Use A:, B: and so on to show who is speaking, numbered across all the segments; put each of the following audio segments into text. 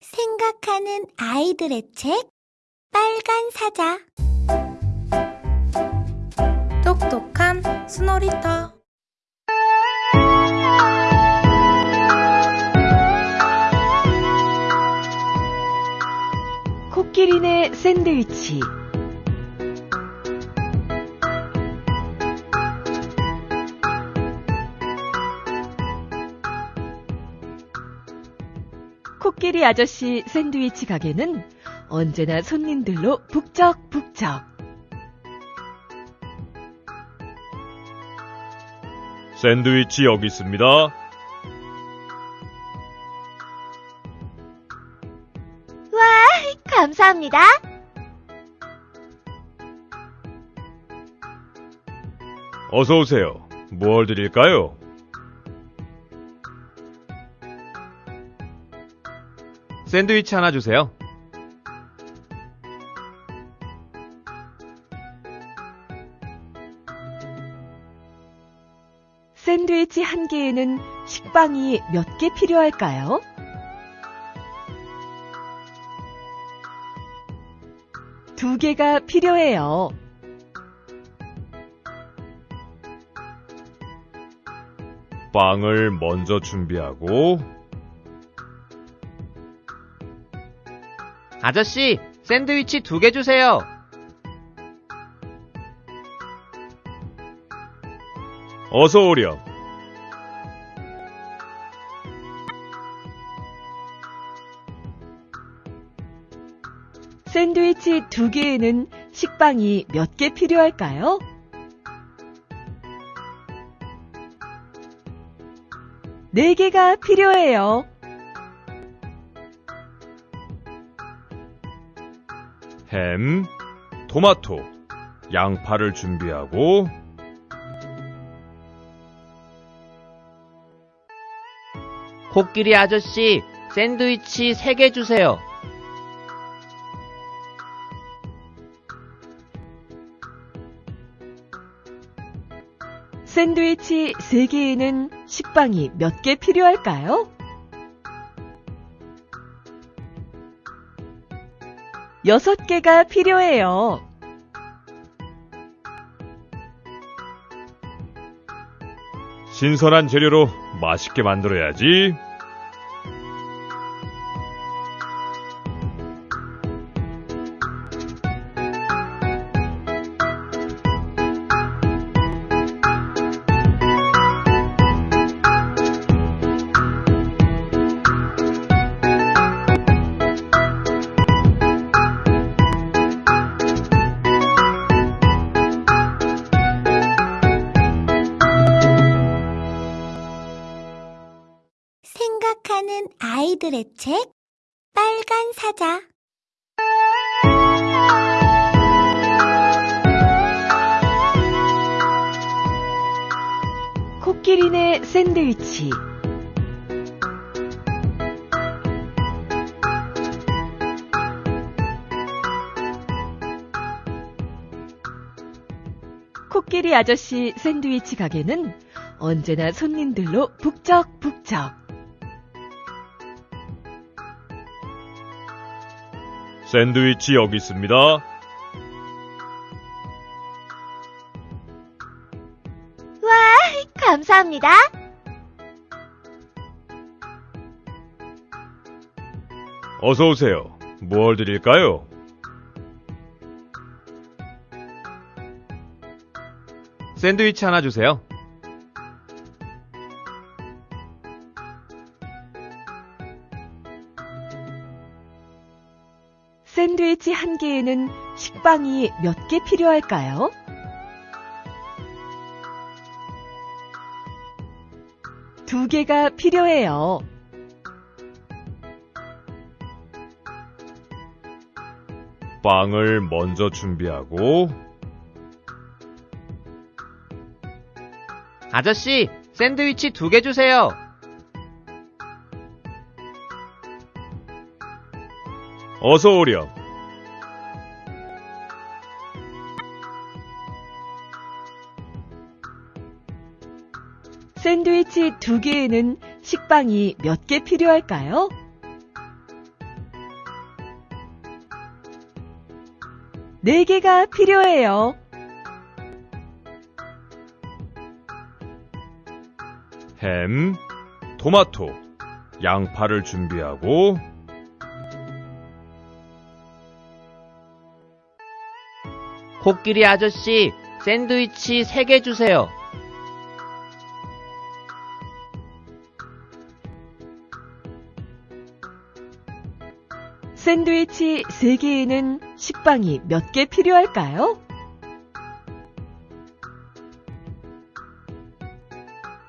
A: 생각하는 아이들의 책 빨간 사자.
B: 똑똑한 스노리터.
C: 코끼리네 샌드위치 코끼리 아저씨 샌드위치 가게는 언제나 손님들로 북적북적.
D: 샌드위치 여기 있습니다.
A: 감사합니다.
D: 어서 오세요. 뭘 드릴까요?
E: 샌드위치 하나 주세요.
C: 샌드위치 한 개에는 식빵이 몇 개 필요할까요? 두 개가 필요해요.
D: 빵을 먼저 준비하고
E: 아저씨, 샌드위치 두 개 주세요.
D: 어서 오렴.
C: 샌드위치 두 개에는 식빵이 몇 개 필요할까요? 네 개가 필요해요.
D: 햄, 토마토, 양파를 준비하고
E: 코끼리 아저씨, 샌드위치 세개 주세요.
C: 샌드위치 세 개에는 식빵이 몇 개 필요할까요? 여섯 개가 필요해요.
D: 신선한 재료로 맛있게 만들어야지.
A: 아이들의 책 빨간 사자
C: 코끼리네 샌드위치. 코끼리 아저씨 샌드위치 가게는 언제나 손님들로 북적북적.
D: 샌드위치 여기 있습니다.
A: 감사합니다.
D: 어서 오세요. 뭘 드릴까요?
E: 샌드위치 하나 주세요.
C: 빵이 몇 개 필요할까요? 두 개가 필요해요.
D: 빵을 먼저 준비하고
E: 아저씨, 샌드위치 두 개 주세요.
D: 어서 오렴.
C: 두개에는 식빵이 몇 개 필요할까요? 네개가 필요해요.
D: 햄, 토마토, 양파를 준비하고
E: 코끼리 아저씨, 샌드위치 3개 주세요.
C: 샌드위치 3개에는 식빵이 몇 개 필요할까요?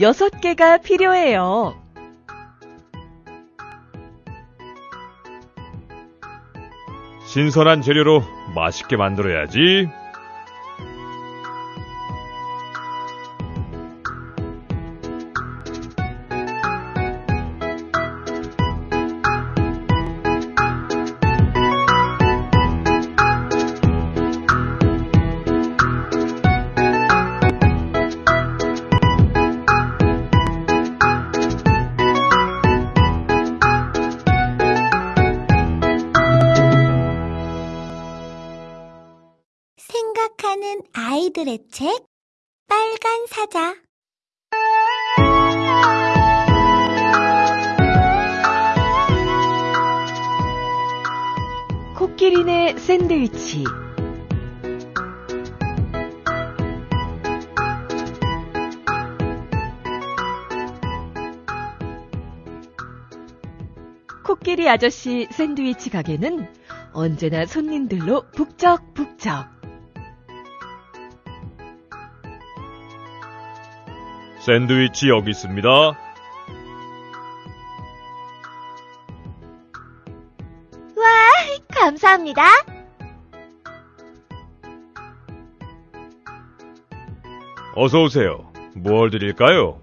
C: 여섯 개가 필요해요.
D: 신선한 재료로 맛있게 만들어야지.
A: 아이들의 책 빨간 사자
C: 코끼리네 샌드위치. 코끼리 아저씨 샌드위치 가게는 언제나 손님들로 북적북적.
D: 샌드위치 여기 있습니다.
A: 감사합니다.
D: 어서 오세요. 뭘 드릴까요?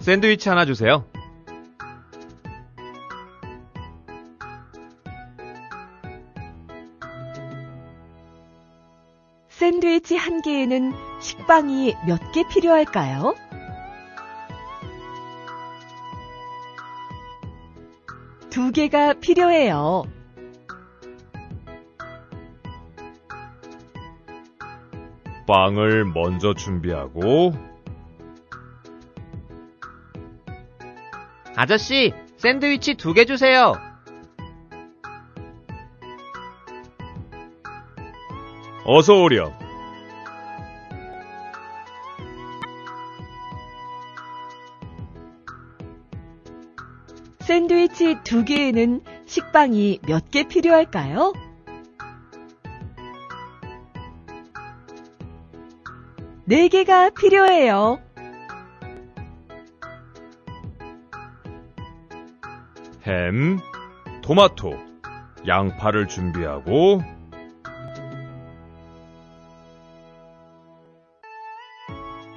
E: 샌드위치 하나 주세요.
C: 샌드위치 한 개에는 식빵이 몇 개 필요할까요? 두 개가 필요해요.
D: 빵을 먼저 준비하고
E: 아저씨, 샌드위치 2개 주세요.
D: 어서 오렴.
C: 샌드위치 두 개에는 식빵이 몇 개 필요할까요? 네 개가 필요해요.
D: 햄, 토마토, 양파를 준비하고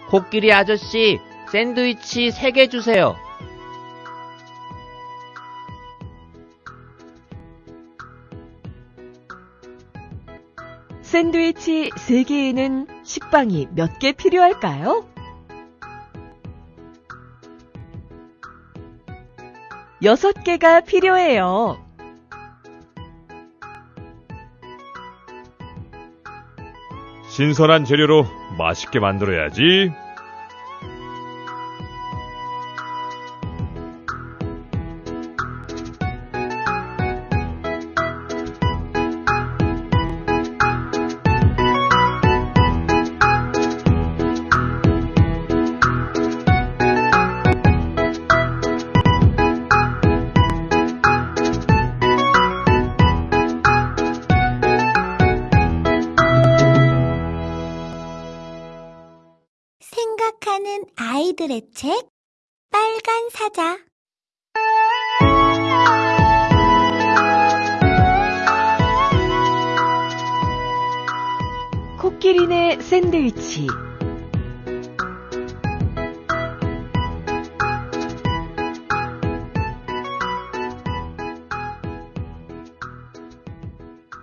E: 코끼리 아저씨, 샌드위치 3개 주세요.
C: 샌드위치 세 개에는 식빵이 몇 개 필요할까요? 여섯 개가 필요해요.
D: 신선한 재료로 맛있게 만들어야지.
A: 생각하는 아이들의 책 빨간 사자
C: 코끼리네 샌드위치.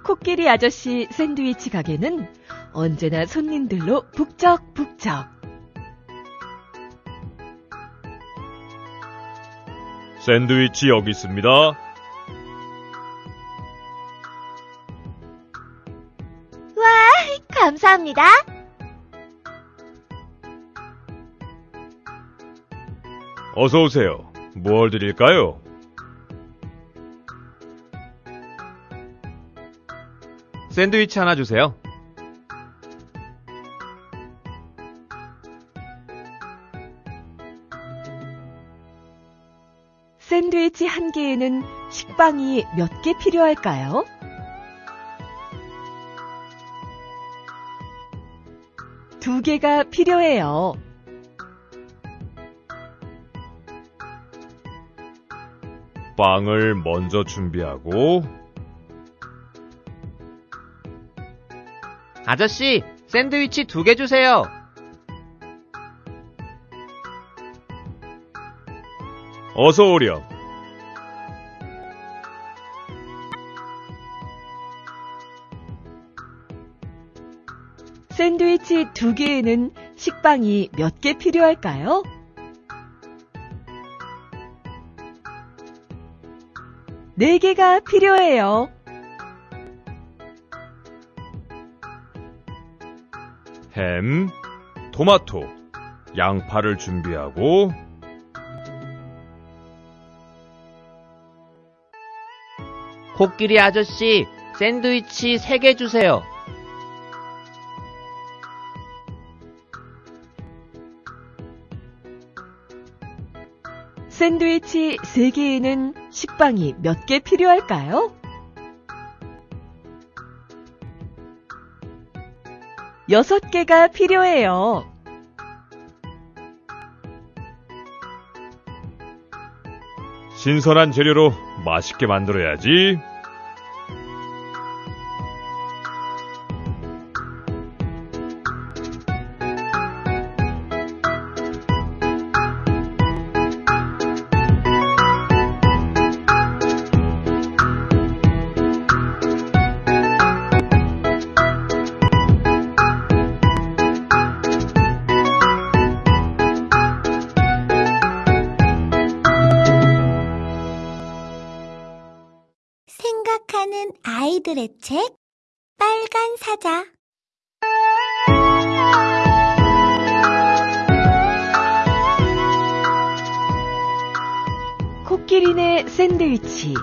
C: 코끼리 아저씨 샌드위치 가게는 언제나 손님들로 북적북적.
D: 샌드위치 여기 있습니다.
A: 와, 감사합니다.
D: 어서 오세요. 뭘 드릴까요?
E: 샌드위치 하나 주세요.
C: 샌드위치 한 개에는 식빵이 몇 개 필요할까요? 두 개가 필요해요.
D: 빵을 먼저 준비하고
E: 아저씨, 샌드위치 두 개 주세요.
D: 어서 오렴.
C: 샌드위치 두 개에는 식빵이 몇 개 필요할까요? 네 개가 필요해요.
D: 햄, 토마토, 양파를 준비하고
E: 코끼리 아저씨, 샌드위치 세개 주세요.
C: 샌드위치 세 개에는 식빵이 몇 개 필요할까요? 여섯 개가 필요해요.
D: 신선한 재료로 맛있게 만들어야지.
A: 아이들의 책 빨간 사자
C: 코끼리네 샌드위치.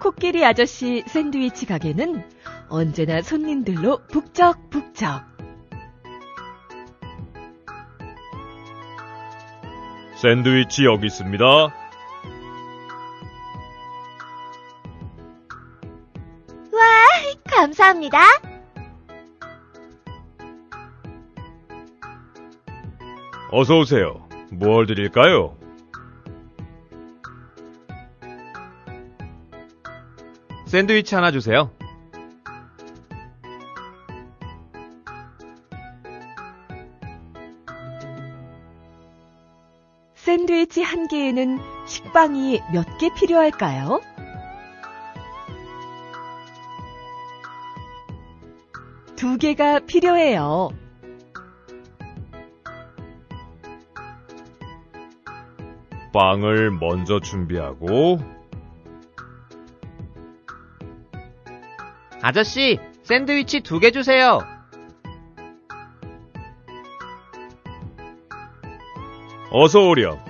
C: 코끼리 아저씨 샌드위치 가게는 언제나 손님들로 북적북적.
D: 샌드위치 여기 있습니다.
A: 감사합니다.
D: 어서 오세요. 뭘 드릴까요?
E: 샌드위치 하나 주세요.
C: 개에는 식빵이 몇 개 필요할까요? 두 개가 필요해요.
D: 빵을 먼저 준비하고
E: 아저씨, 샌드위치 두 개 주세요.
D: 어서 오렴.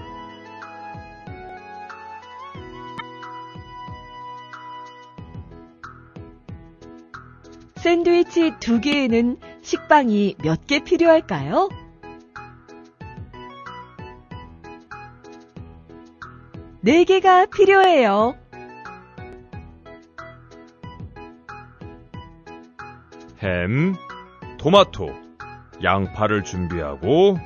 C: 샌드위치 두 개에는 식빵이 몇 개 필요할까요? 네 개가 필요해요.
D: 햄, 토마토, 양파를 준비하고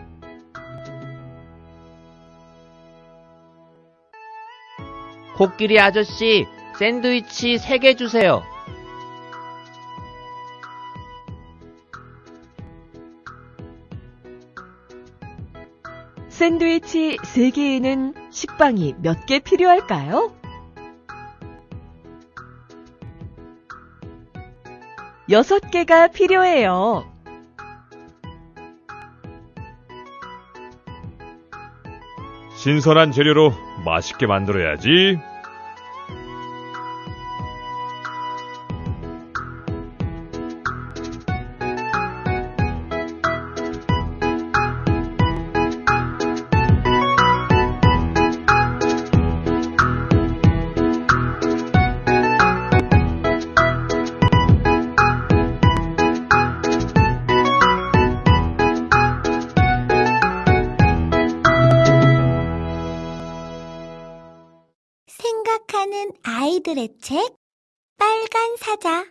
E: 코끼리 아저씨, 샌드위치 세개 주세요.
C: 샌드위치 세 개에는 식빵이 몇 개 필요할까요? 여섯 개가 필요해요.
D: 신선한 재료로 맛있게 만들어야지.
A: 아이들의 책 빨간 사자